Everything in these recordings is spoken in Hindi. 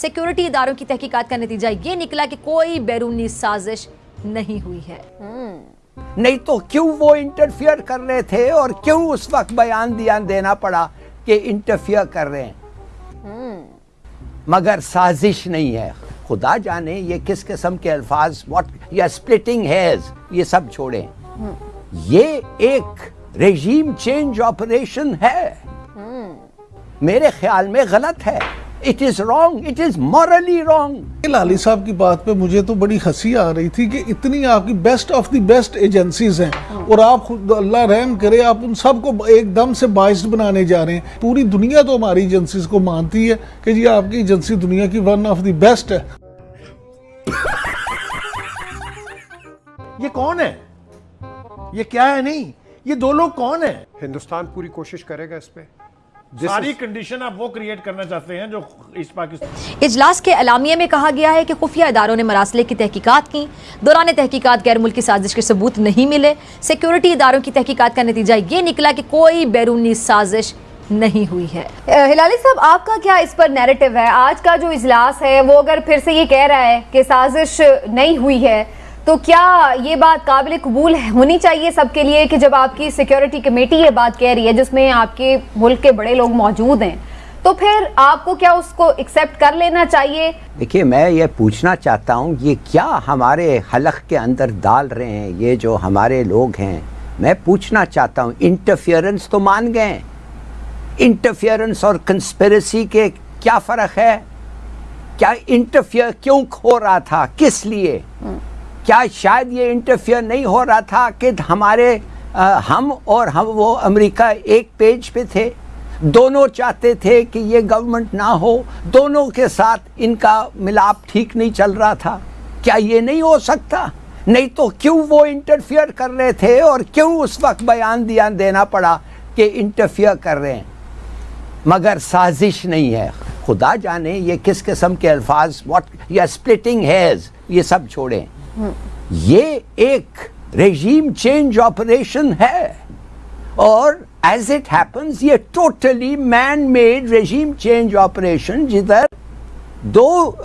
सिक्योरिटी इदारों की तहकीकात का नतीजा ये निकला कि कोई बैरूनी साजिश नहीं हुई है। नहीं तो क्यों वो इंटरफियर कर रहे थे और क्यों उस वक्त बयान दिया देना पड़ा कि इंटरफियर कर रहे हैं? मगर साजिश नहीं है। खुदा जाने ये किस किस्म के अल्फाज व्हाट या स्प्लिटिंग हेयर्स ये सब छोड़ें। ये एक रेजीम चेंज ऑपरेशन है। मेरे ख्याल में गलत है। It is wrong it is morally wrong Lali साहब की बात पे मुझे तो बड़ी हँसी आ रही थी कि इतनी आपकी best of the best agencies हैं और आप खुद अल्लाह रहम करे आप उन सबको एकदम से बाइस्ड बनाने जा रहे हैं। पूरी दुनिया तो हमारी एजेंसीज को मानती है कि जी आपकी एजेंसी दुनिया की वन ऑफ़ द बेस्ट है। ये कौन है? ये क्या है? नहीं ये दो लोग कौन है? हिंदुस्तान पूरी कोशिश करेगा इस पे। सारी कंडीशन आप वो क्रिएट करना चाहते हैं जो इस पाकिस्तान इजलास के अलामिया में कहा गया है कि खुफिया इदारों ने मरासले की तहकीकात की। दौरान तहकीकात गैर मुल्की साजिश के सबूत नहीं मिले। सिक्योरिटी इदारों की तहकीकात का नतीजा ये निकला कि कोई बैरूनी साजिश नहीं हुई है। हिलाली साहब आपका क्या इस पर नैरेटिव है? आज का जो इजलास है वो अगर फिर से ये कह रहा है कि साजिश नहीं हुई है तो क्या ये बात काबिल कबूल होनी चाहिए सबके लिए कि जब आपकी सिक्योरिटी कमेटी ये बात कह रही है जिसमें आपके मुल्क के बड़े लोग मौजूद हैं तो फिर आपको क्या उसको एक्सेप्ट कर लेना चाहिए? देखिए मैं ये पूछना चाहता हूँ ये क्या हमारे हलक के अंदर डाल रहे हैं ये जो हमारे लोग हैं? मैं पूछना चाहता हूँ इंटरफियरेंस तो मान गए इंटरफियरेंस और कंस्पेरेसी के क्या फ़र्क है? क्या इंटरफियर क्यों खो रहा था? किस लिए? क्या शायद ये इंटरफियर नहीं हो रहा था कि हमारे अ, हम और हम वो अमेरिका एक पेज पे थे? दोनों चाहते थे कि ये गवर्नमेंट ना हो। दोनों के साथ इनका मिलाप ठीक नहीं चल रहा था। क्या ये नहीं हो सकता? नहीं तो क्यों वो इंटरफियर कर रहे थे और क्यों उस वक्त बयान दिया देना पड़ा कि इंटरफियर कर रहे हैं? मगर साजिश नहीं है। खुदा जाने ये किस किस्म के अल्फाज व्हाट या स्प्लिटिंग हेयर्स ये सब छोड़ें। ये एक रेजीम चेंज ऑपरेशन है। और एज इट हैपन्स ये totally man made regime change operation जिधर दो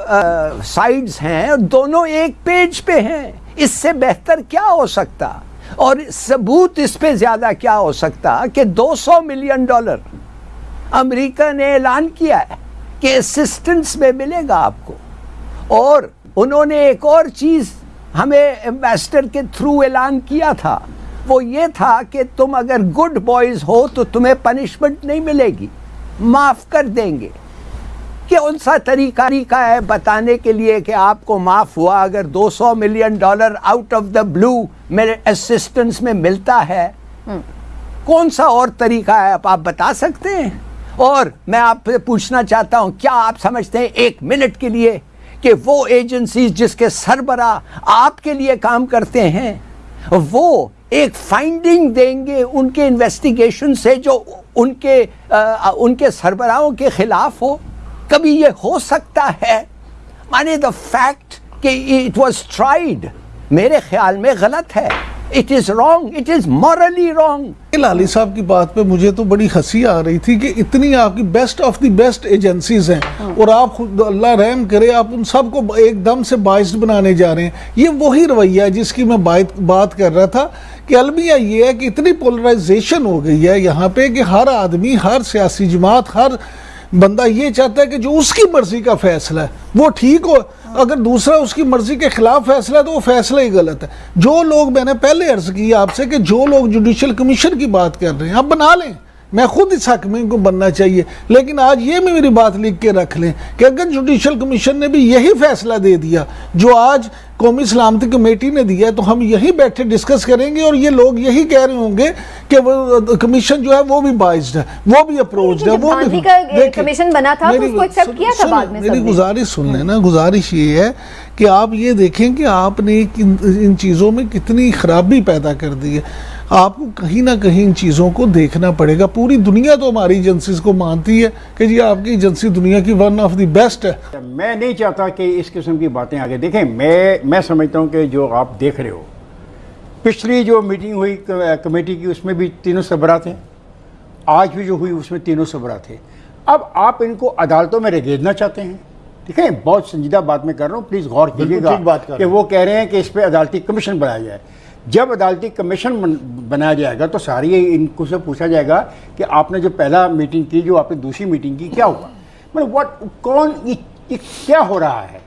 साइड्स हैं और दोनों एक पेज पे हैं। इससे बेहतर क्या हो सकता? और सबूत इस पे ज़्यादा क्या हो सकता कि 200 मिलियन डॉलर अमेरिका ने ऐलान किया है कि असिस्टेंस में मिलेगा आपको। और उन्होंने एक और चीज़ हमें एम्बेसडर के थ्रू ऐलान किया था। वो ये था कि तुम अगर गुड बॉयज़ हो तो तुम्हें पनिशमेंट नहीं मिलेगी। माफ़ कर देंगे। कौन सा तरीका तरीका है बताने के लिए कि आपको माफ़ हुआ अगर 200 million dollar out of the blue मेरे असिस्टेंस में मिलता है। कौन सा और तरीका है? आप बता सकते हैं? और मैं आपसे पूछना चाहता हूँ क्या आप समझते हैं एक मिनट के लिए? कि वो एजेंसीज जिसके सरबरा आपके लिए काम करते हैं वो एक फाइंडिंग देंगे उनके इन्वेस्टिगेशन से जो उनके आ, उनके सरबराहों के खिलाफ हो। कभी ये हो सकता है। माने द फैक्ट कि इट वाज ट्राइड मेरे ख्याल में गलत है। It is wrong it is morally wrong Lali साहब की बात पे मुझे तो बड़ी हँसी आ रही थी कि इतनी आपकी best of the best agencies हैं और आप खुद अल्लाह रहम करे आप उन सबको एकदम से बाइस्ड बनाने जा रहे हैं। ये वही रवैया है जिसकी मैं बात बात कर रहा था कि अलमिया ये है कि इतनी पोलराइजेशन हो गई है यहाँ पे कि हर आदमी हर सियासी जमात हर बंदा ये चाहता है कि जो उसकी मर्ज़ी का फैसला है, वो ठीक हो। अगर दूसरा उसकी मर्ज़ी के खिलाफ फैसला है तो वो फैसला ही गलत है। जो लोग मैंने पहले अर्ज़ किया आपसे कि जो लोग जुडिशल कमीशन की बात कर रहे हैं, आप बना लें। मैं खुद इस हक में को बनना चाहिए। लेकिन आज ये भी मेरी बात लिख के रख लें कि अगर जुडिशल कमीशन ने भी यही फैसला दे दिया, जो आज कौमी सलामती कमेटी ने दिया तो हम यहीं बैठे डिस्कस करेंगे और ये लोग यही कह रहे होंगे कि वो कमीशन जो है वो भी बाइज्ड है वो भी अप्रोच है वो भी कमीशन बना था तो मेरी- उसको एक्सेप्ट किया था बाद में मेरी गुजारिश सुन लेना गुजारिश ये है कि आप ये देखें कि आपने इन चीज़ों में कितनी खराबी पैदा कर दी है। आपको कहीं ना कहीं इन चीज़ों को देखना पड़ेगा। पूरी दुनिया तो हमारी एजेंसीज को मानती है कि जी आपकी एजेंसी दुनिया की वन ऑफ़ द बेस्ट है। मैं नहीं चाहता कि इस किस्म की बातें आगे देखें। मैं मैं समझता हूँ कि जो आप देख रहे हो पिछली जो मीटिंग हुई कमेटी की उसमें भी तीनों सबरा थे आज भी जो हुई उसमें तीनों सबरा थे अब आप इनको अदालतों में रगेदना चाहते हैं। ठीक है? बहुत संजीदा बात मैं कर रहा हूँ। प्लीज़ गौर कीजिएगा बात कर कि वो कह रहे हैं कि इस पर अदालती कमीशन बनाया जाए। जब अदालती कमीशन बन- बनाया जाएगा तो सारी इनको से पूछा जाएगा कि आपने जो पहला मीटिंग की जो आपने दूसरी मीटिंग की क्या हुआ? मतलब व्हाट कौन ये, ये क्या हो रहा है?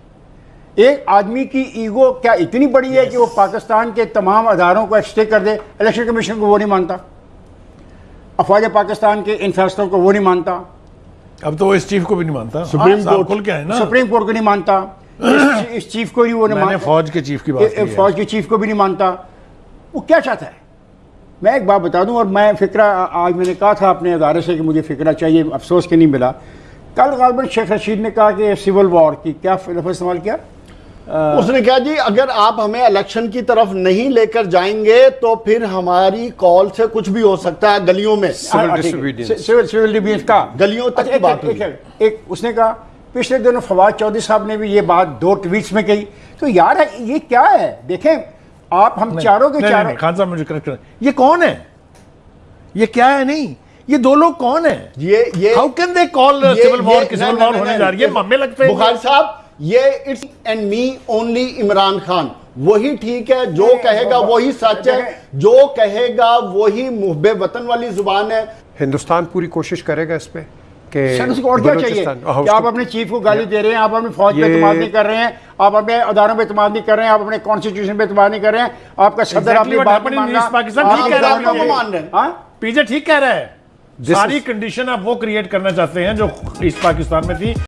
एक आदमी की ईगो क्या इतनी बड़ी है कि वो पाकिस्तान के तमाम अदारों को स्टे कर दे इलेक्शन कमीशन को वो नहीं मानता? अफवाज पाकिस्तान के इन फैसलों को वो नहीं मानता? अब तो वो इस चीफ को भी नहीं मानता। सुप्रीम कोर्ट खुल के है ना? सुप्रीम कोर्ट को नहीं मानता। इस, इस चीफ को नहीं वो नहीं मानता। फौज के चीफ की बात है। फौज के चीफ को भी नहीं मानता। वो क्या चाहता है? मैं एक बात बता दूँ और मैं फिक्रा आज मैंने कहा था अपने अदारे से कि मुझे फिक्रा चाहिए अफसोस के नहीं मिला। कल गालबन शेख रशीद ने कहा कि सिविल वॉर की क्या लफ्ज़ इस्तेमाल किया? उसने कहा जी अगर आप हमें इलेक्शन की तरफ़ नहीं लेकर जाएँगे तो फिर हमारी कॉल से कुछ भी हो सकता है गलियों में। हाँ, है। सिविल सिविल डिबीएंस का गलियों तक अच्छा, की एक- बात एक- उसने कहा पिछले दिनों फवाद चौधरी साहब ने भी ये बात दो ट्वीट्स में कही। तो यार ये क्या है? देखें आप हम चारों के नहीं, नहीं, चारों खान साहब मुझे करेक्ट करें। ये कौन है? ये क्या है? नहीं ये दो लोग कौन है? ये ये how can they call civil war की सिविल वॉर होने जा रही है? मम्मे लगते हैं। बुखारी साहब ये it's and me only Imran Khan. वही ठीक है जो कहेगा वही सच है। जो कहेगा वही मुहबे वतन वाली ज़ुबान है। हिंदुस्तान पूरी कोशिश करेगा इस पे। कि सर उसको और क्या चाहिए? कि आप अपने चीफ को गाली दे रहे हैं आप अपनी फौज पे इतमाद नहीं कर रहे हैं आप अपने अदारों पे इतमाद नहीं कर रहे हैं आप अपने कॉन्स्टिट्यूशन पे इतमाद नहीं कर रहे हैं आपका सदर अपनी बात नहीं मान रहा ठीक कह रहे हैं हैं। हाँ? पीजे ठीक कह रहा है। सारी कंडीशन आप वो क्रिएट करना चाहते हैं जो ईस्ट पाकिस्तान में थी।